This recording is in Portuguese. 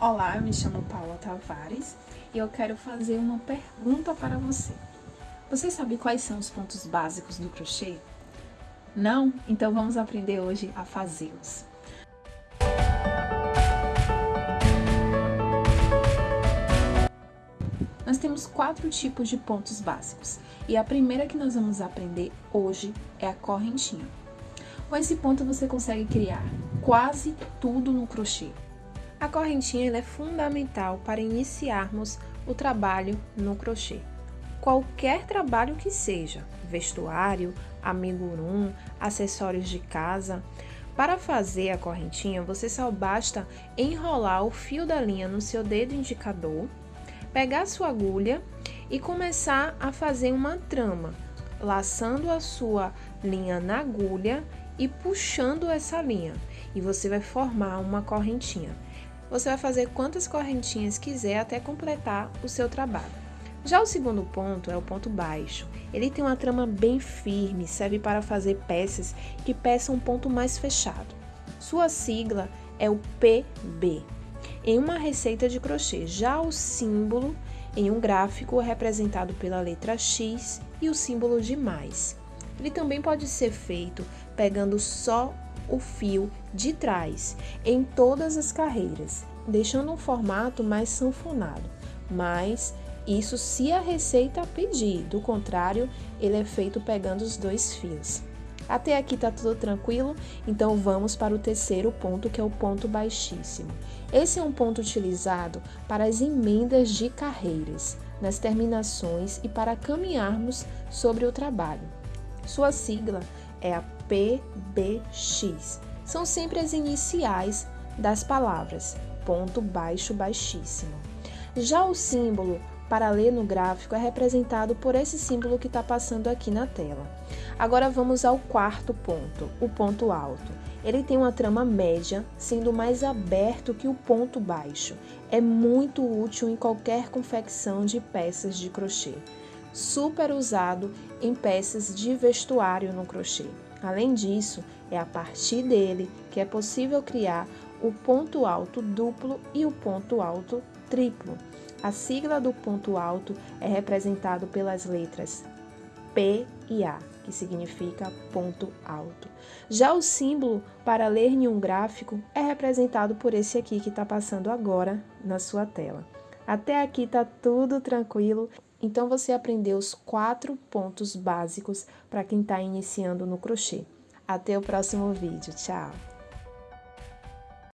Olá, eu me chamo Paula Tavares e eu quero fazer uma pergunta para você. Você sabe quais são os pontos básicos do crochê? Não? Então vamos aprender hoje a fazê-los. Nós temos quatro tipos de pontos básicos e a primeira que nós vamos aprender hoje é a correntinha. Com esse ponto você consegue criar quase tudo no crochê. A correntinha é fundamental para iniciarmos o trabalho no crochê. Qualquer trabalho que seja, vestuário, amigurumi, acessórios de casa. Para fazer a correntinha, você só basta enrolar o fio da linha no seu dedo indicador, pegar sua agulha e começar a fazer uma trama, laçando a sua linha na agulha e puxando essa linha, e você vai formar uma correntinha. Você vai fazer quantas correntinhas quiser até completar o seu trabalho. Já o segundo ponto é o ponto baixo. Ele tem uma trama bem firme, serve para fazer peças que peçam um ponto mais fechado. Sua sigla é o PB. Em uma receita de crochê, já o símbolo em um gráfico é representado pela letra X e o símbolo de mais. Ele também pode ser feito pegando só o fio de trás em todas as carreiras, deixando um formato mais sanfonado, mas isso se a receita pedir, do contrário, ele é feito pegando os dois fios. Até aqui tá tudo tranquilo? Então vamos para o terceiro ponto, que é o ponto baixíssimo. Esse é um ponto utilizado para as emendas de carreiras, nas terminações e para caminharmos sobre o trabalho. Sua sigla é a PBX. São sempre as iniciais das palavras, ponto baixo baixíssimo. Já o símbolo para ler no gráfico é representado por esse símbolo que está passando aqui na tela. Agora vamos ao quarto ponto, o ponto alto. Ele tem uma trama média, sendo mais aberto que o ponto baixo. É muito útil em qualquer confecção de peças de crochê super usado em peças de vestuário no crochê. Além disso, é a partir dele que é possível criar o ponto alto duplo e o ponto alto triplo. A sigla do ponto alto é representado pelas letras P e A, que significa ponto alto. Já o símbolo para ler em um gráfico é representado por esse aqui que está passando agora na sua tela. Até aqui está tudo tranquilo. Então, você aprendeu os quatro pontos básicos para quem está iniciando no crochê. Até o próximo vídeo. Tchau!